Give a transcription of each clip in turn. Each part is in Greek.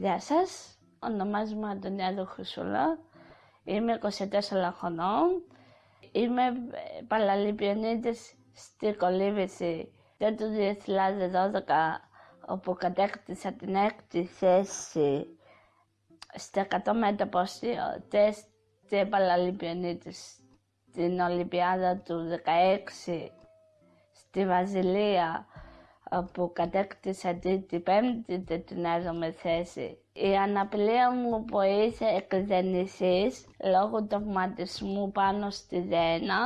Γεια σας, ονομάζομαι Αντωνιάδο Χρυσούλα, είμαι 24 χρονών, είμαι παραλυμπιονίτης στη Κολύβηση το 2012 όπου κατέκτησα την έκτη θέση στα 100 μέτρα τεστ Παραλυμπιονίτης στην Ολυμπιάδα του 16 στη Βαζιλία όπου κατέκτησα την πέμπτη τετινάζομαι θέση. Η αναπλία μου βοήθησε εκδενησής λόγω τραυματισμού πάνω στη δένα.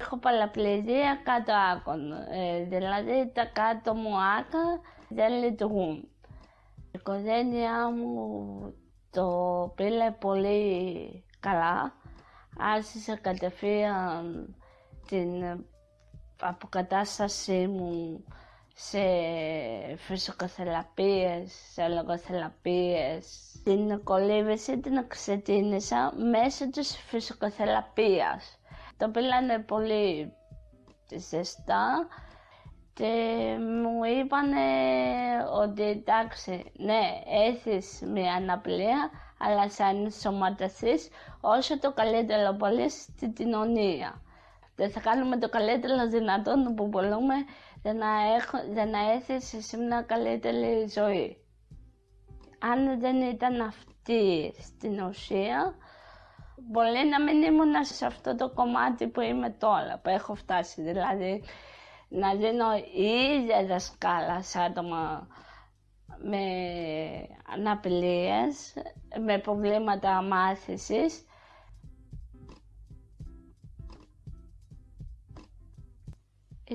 Έχω παλαπληδία κάτω άκων, ε, δηλαδή τα κάτω μου άκα δεν λειτουργούν. Η οικογένειά μου το πήλε πολύ καλά. Άρχισε κατευθείαν την αποκατάστασή μου σε φυσικοθεραπείες, σε λογοθεραπείες. Την κολύβηση την ξεκίνησα μέσω της φυσικοθεραπείας. Το πήλανε πολύ ζεστά και μου είπανε ότι εντάξει, ναι, έχεις μια αναπλία, αλλά σαν σωματασής όσο το καλύτερο πολύ στην κοινωνία. Δεν θα κάνουμε το καλύτερο δυνατόν που μπορούμε για να, έχω, για να έχεις εσύ μια καλύτερη ζωή. Αν δεν ήταν αυτή στην ουσία, μπορεί να μην ήμουν σε αυτό το κομμάτι που είμαι τώρα, που έχω φτάσει. Δηλαδή, να δίνω η ίδια δασκάλα σε άτομα με αναπηλίες, με προβλήματα μάθησης.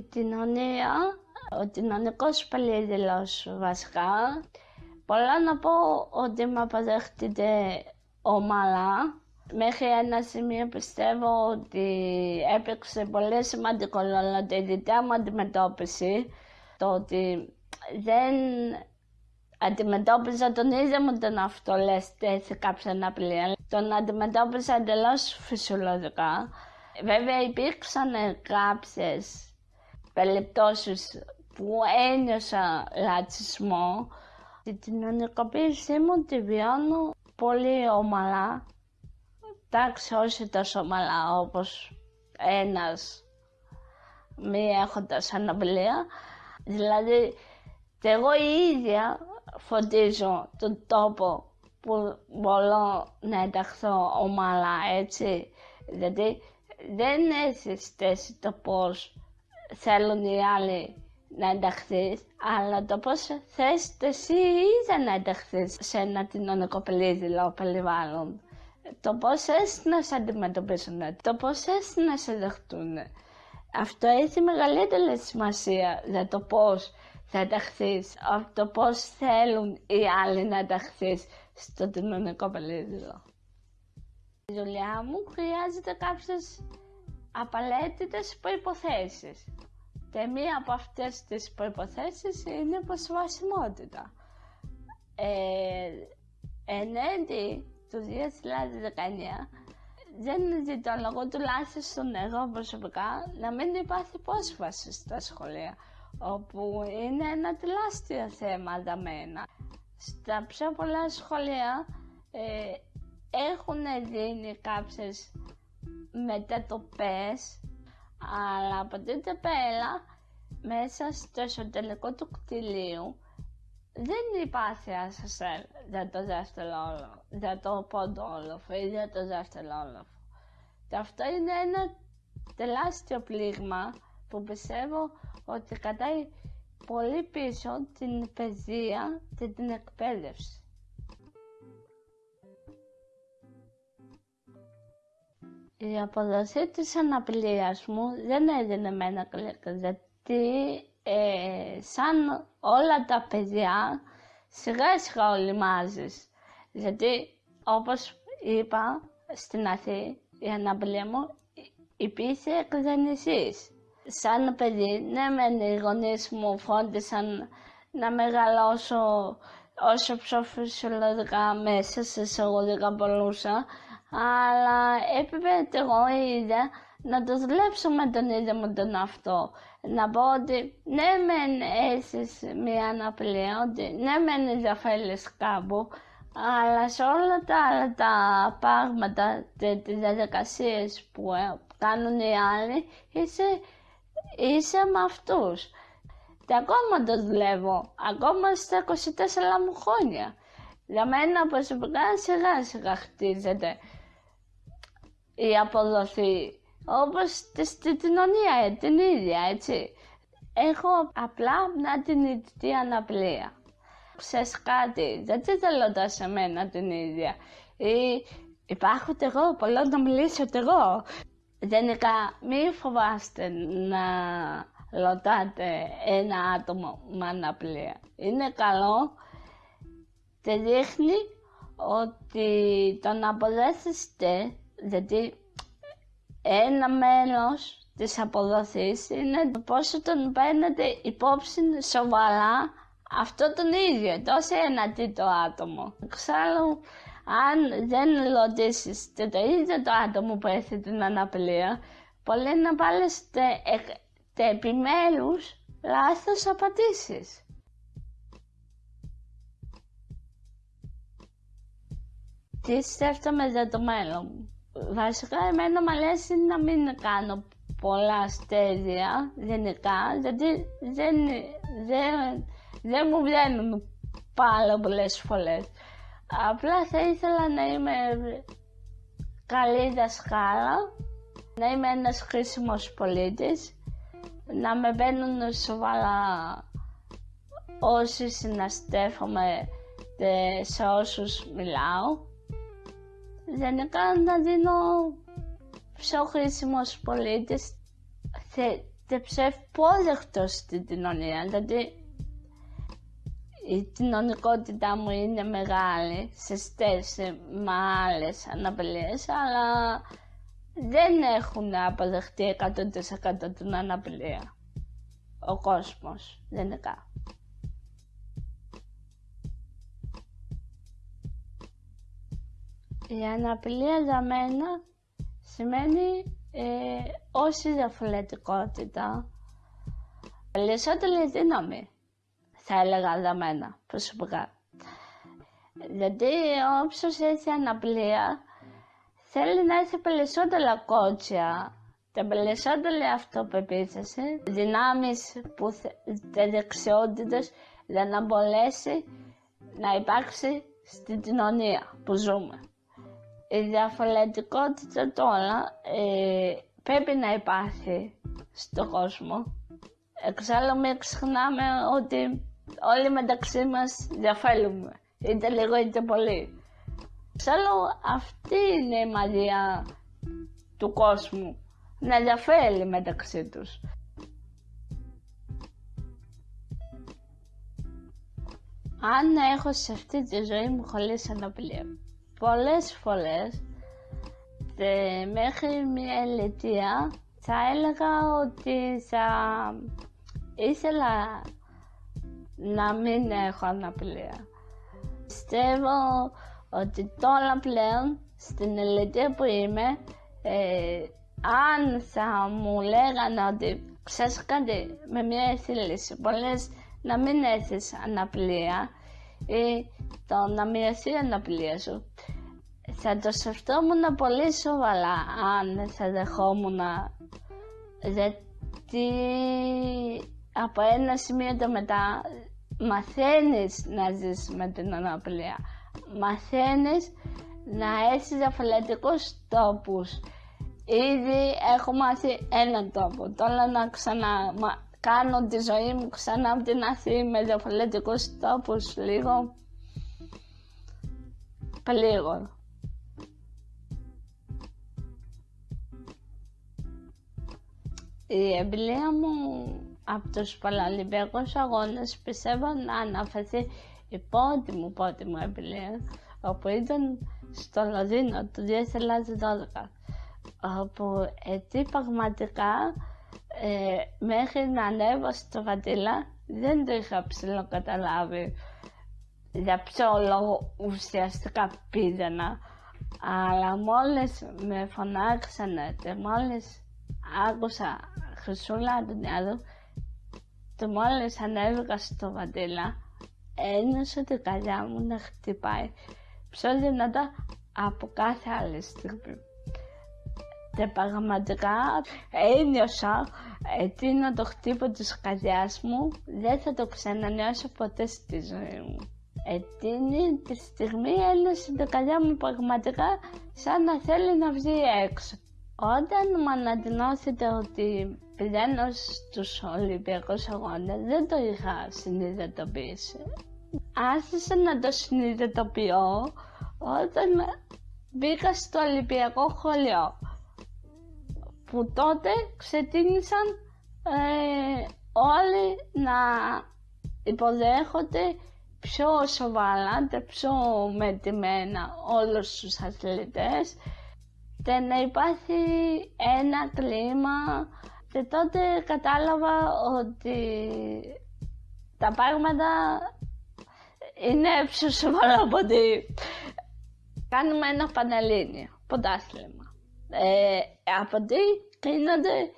Κοινωνία, ο κοινωνικός περίδηλος βασικά, πολλά να πω ότι με αποδέχτηκε ομαλά. Μέχρι ένα σημείο πιστεύω ότι έπαιξε πολύ σημαντικό ρόλο τη δικιά μου αντιμετώπιση. Το ότι δεν αντιμετώπιζα τον ίδιο μου τον αυτολέστη σε κάποια αναπλία. Τον αντιμετώπιζα εντελώς φυσιολογικά. Βέβαια υπήρξαν κάποιες περιπτώσεις που ένιωσα ρατσισμό. Την κοινωνικοποίησή μου τη βιώνω πολύ ομαλά. Εντάξει, όχι τόσο ομαλά όπως ένας μη έχοντας αναπλία. Δηλαδή, και εγώ η ίδια φωτίζω τον τόπο που μπορώ να ενταχθώ ομαλά, έτσι. Δηλαδή δεν έχει θέση το πώς θέλουν οι άλλοι να ενταχθείς, αλλά το πώς θες εσύ ίδια να ενταχθείς σε ένα κοινωνικό περίδηλο περιβάλλον. Το πώς θες να σε αντιμετωπίσουν, το πώς θες να σε δεχτούν. Αυτό έχει μεγαλύτερη σημασία για το πώς θα ενταχθείς, από το πώς θέλουν οι άλλοι να ενταχθείς στο κοινωνικό περίδηλο. Η δουλειά μου χρειάζεται κάποιες απαραίτητες προϋποθέσεις. Και μία από αυτές τις προϋποθέσεις είναι η προσβασιμότητα. Ε, εν έντι του 2019 δεν ζητώ λόγω τουλάχιστον εγώ προσωπικά να μην υπάρχει πρόσβαση στα σχολεία όπου είναι ένα τεράστιο θέμα για μένα. Στα πιο πολλά σχολεία ε, έχουν δίνει κάποιες μετατοπές, αλλά από τότε πέρα μέσα στο εσωτερικό του κτηλίου δεν υπάρχει ασασέλ για το δεύτερο για το πόντο ή για το δεύτερο όλοφο. Και αυτό είναι ένα τεράστιο πλήγμα που πιστεύω ότι κατάει πολύ πίσω την παιδεία και την εκπαίδευση. Η αποδοσή της αναπηρίας μου δεν έδινε με ένα γιατί ε, σαν όλα τα παιδιά σιγά σιγά ολυμάζεις. Γιατί όπως είπα στην Αθή η αναπηρία μου υπήρχε εκδενησής σαν παιδί, ναι μεν οι γονείς μου φρόντισαν να μεγαλώσω όσο πιο φυσιολογικά μέσα σε εισαγωγικά μπορούσα, αλλά έπρεπε εγώ η ίδια να το δουλέψω με τον ίδιο μου τον αυτό. Να πω ότι ναι μεν έχεις μια αναπλία, ότι ναι μεν ενδιαφέρεις κάπου, αλλά σε όλα τα άλλα τα πράγματα, τις διαδικασίες που ε, κάνουν οι άλλοι, είσαι, είσαι με αυτούς. Και ακόμα το δουλεύω, ακόμα στα 24 μου χρόνια. Για μένα προσωπικά σιγά σιγά χτίζεται η αποδοθεί όπως στην κοινωνία ε, την ίδια, έτσι. Έχω απλά μια την αναπλία. Ξέρεις κάτι, δεν τη θέλω σε μένα την ίδια. Ή υπάρχω εγώ, πολλό να μιλήσω εγώ. Γενικά, μη φοβάστε να ρωτάτε ένα άτομο με αναπλία. Είναι καλό και δείχνει ότι τον αποδέχεστε, γιατί ένα μέλος της αποδοχής είναι πόσο τον παίρνετε υπόψη σοβαρά αυτό τον ίδιο, τόσο ένα τρίτο άτομο. Εξάλλου, αν δεν ρωτήσεις το ίδιο το άτομο που έχει την αναπλία, μπορεί να βάλετε επιμέρους λάθος απαντήσεις. Τι σκέφτομαι για το μέλλον μου; Βασικά εμένα μου αρέσει να μην κάνω πολλά αστέρια γενικά, γιατί δεν, δεν, δεν μου βγαίνουν πάρα πολλές φορέ. Απλά θα ήθελα να είμαι καλή δασκάλα, να είμαι ένας χρήσιμος πολίτης, να με μπαίνουν σοβαρά όσοι συναστέφομαι σε όσους μιλάω γενικά να δίνω πιο χρήσιμο πολίτης και πιο ευπόδεχτο στην κοινωνία. Δηλαδή η κοινωνικότητά μου είναι μεγάλη σε στέση με άλλε αναπηρίες, αλλά δεν έχουν αποδεχτεί 100% την αναπηρία. Ο κόσμος, γενικά. Η αναπηλία για μένα σημαίνει ε, όση διαφορετικότητα. Περισσότερη δύναμη, θα έλεγα για μένα προσωπικά. Γιατί όποιος έχει αναπλία θέλει να έχει περισσότερα κότσια και περισσότερη αυτοπεποίθηση, δυνάμεις που και δεξιότητες για να μπορέσει να υπάρξει στην κοινωνία που ζούμε η διαφορετικότητα τώρα ε, πρέπει να υπάρχει στον κόσμο. Εξάλλου μην ξεχνάμε ότι όλοι μεταξύ μας διαφέρουμε, είτε λίγο είτε πολύ. Εξάλλου αυτή είναι η μαγεία του κόσμου, να διαφέρει μεταξύ τους. Αν έχω σε αυτή τη ζωή μου χωρίς αναπλία, πολλές φορές και μέχρι μια ηλικία θα έλεγα ότι θα ήθελα να μην έχω αναπλία. Πιστεύω ότι τώρα πλέον στην ηλικία που είμαι ε, αν θα μου λέγανε ότι ξέρεις κάτι με μια εθήληση πολλές να μην έχεις αναπλία ή το να μοιραστεί η αναπλία σου. Θα το σκεφτόμουν πολύ σοβαρά αν θα δεχόμουν γιατί από ένα σημείο το μετά μαθαίνεις να ζεις με την αναπλία. Μαθαίνεις να έχεις διαφορετικούς τόπους. Ήδη έχω μάθει έναν τόπο. Τώρα να ξανά κάνω τη ζωή μου ξανά από την Αθήνα με διαφορετικούς τόπους λίγο λίγο. Η εμπειρία μου από τους Παραλυμπιακούς Αγώνες πιστεύω να αναφερθεί η πρώτη μου πρώτη μου εμπειρία όπου ήταν στο Λονδίνο το 2012 όπου εκεί πραγματικά ε, μέχρι να ανέβω στο Βατήλα δεν το είχα ψηλοκαταλάβει για ποιο λόγο ουσιαστικά πήγαινα. Αλλά μόλις με φωνάξανε και μόλις άκουσα Χρυσούλα Αντωνιάδου το μόλις ανέβηκα στο Βαντήλα ένιωσα την καρδιά μου να χτυπάει πιο δυνατά από κάθε άλλη στιγμή. Και πραγματικά ένιωσα εκείνο το χτύπο της καρδιάς μου δεν θα το ξανανιώσω ποτέ στη ζωή μου. Εκείνη τη στιγμή ένιωσε την καρδιά μου πραγματικά σαν να θέλει να βγει έξω. Όταν μου αναδεινώθηκε ότι πηγαίνω στους Ολυμπιακούς Αγώνες δεν το είχα συνειδητοποιήσει. Άρχισα να το συνειδητοποιώ όταν μπήκα στο Ολυμπιακό Χολιό που τότε ξεκίνησαν ε, όλοι να υποδέχονται πιο σοβαρά και πιο μετρημένα όλους τους αθλητές και να υπάρχει ένα κλίμα και τότε κατάλαβα ότι τα πράγματα είναι πιο σοβαρά από ότι κάνουμε ένα πανελλήνιο ποντάθλημα. Ε, από τι κλείνονται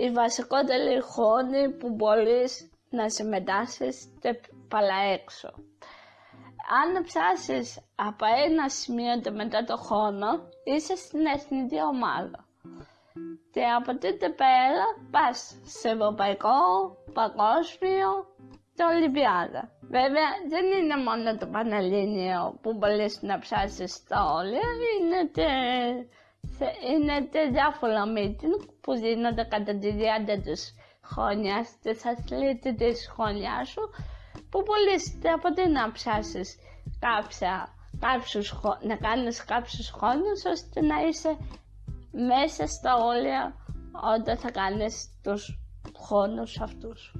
οι βασικότεροι χρόνοι που μπορείς να συμμετάσχεις και παλά έξω. Αν ψάσεις από ένα σημείο και μετά το χρόνο, είσαι στην εθνική ομάδα. Και από τότε πέρα πας σε ευρωπαϊκό, παγκόσμιο και Ολυμπιάδα. Βέβαια δεν είναι μόνο το Πανελλήνιο που μπορείς να ψάσεις τα όλα, είναι και, είναι και διάφορα meeting που δίνονται κατά τη διάρκεια της χρόνιας, της αθλήτη της χρονιάς σου, που μπορείς από τι να ψάσεις κάποια, κάποιους, να κάνεις κάποιους χρόνους ώστε να είσαι μέσα στα όρια όταν θα κάνεις τους χρόνους αυτούς.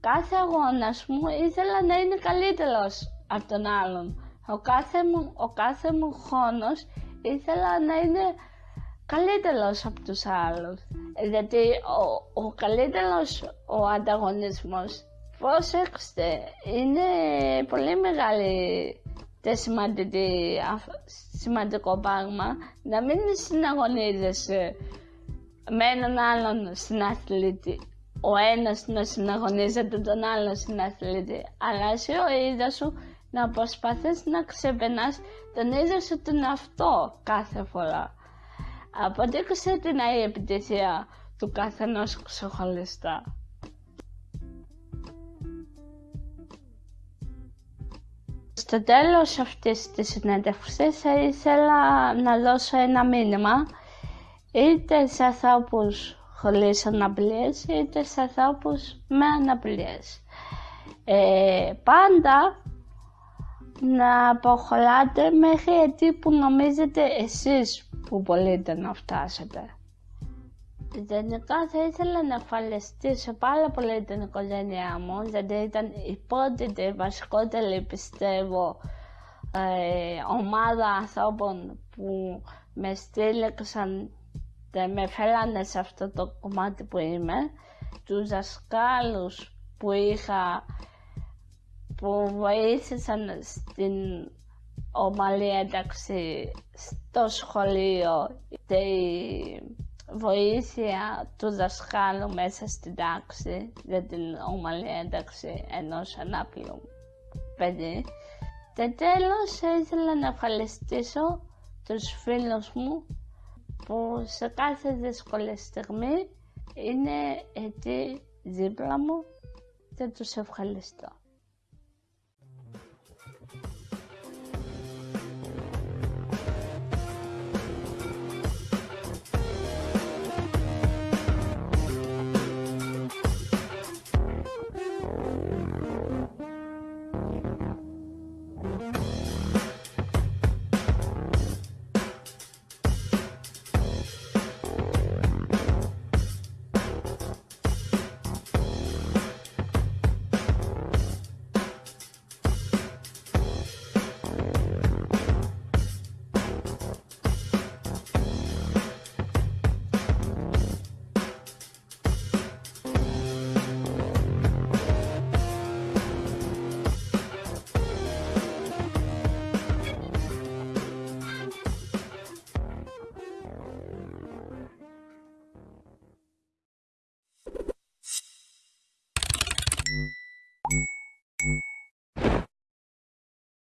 Κάθε αγώνας μου ήθελα να είναι καλύτερος από τον άλλον. Ο κάθε μου, ο κάθε μου χρόνος ήθελα να είναι καλύτερος από τους άλλους. Γιατί ο, ο καλύτερος ο ανταγωνισμός, προσέξτε, είναι πολύ μεγάλη και σημαντικό πράγμα να μην συναγωνίζεσαι με έναν άλλον συναθλητή. Ο ένας να συναγωνίζεται τον άλλο συναθλητή, αλλά εσύ ο ίδιος σου να προσπαθείς να ξεπερνάς τον ίδιο σου τον αυτό κάθε φορά. Αποδείξε την η επιτυχία του καθενός ξεχωριστά. Στο τέλος αυτής της συνέντευξης θα ήθελα να δώσω ένα μήνυμα είτε σε ανθρώπους χωρίς αναπλίες είτε σε ανθρώπους με αναπλίες. Ε, πάντα να αποχωράτε μέχρι εκεί που νομίζετε εσείς που μπορείτε να φτάσετε. Γενικά θα ήθελα να ευχαριστήσω πάρα πολύ την οικογένειά μου γιατί ήταν η πρώτη και βασικότερη πιστεύω ε, ομάδα ανθρώπων που με στήλεξαν και με φέρανε σε αυτό το κομμάτι που είμαι. Τους δασκάλους που είχα που βοήθησαν στην ομαλή ένταξη στο σχολείο και βοήθεια του δασκάλου μέσα στην τάξη για την ομαλή ένταξη ενός ανάπηρου παιδί. Και τέλος ήθελα να ευχαριστήσω τους φίλους μου που σε κάθε δύσκολη στιγμή είναι εκεί δίπλα μου και τους ευχαριστώ.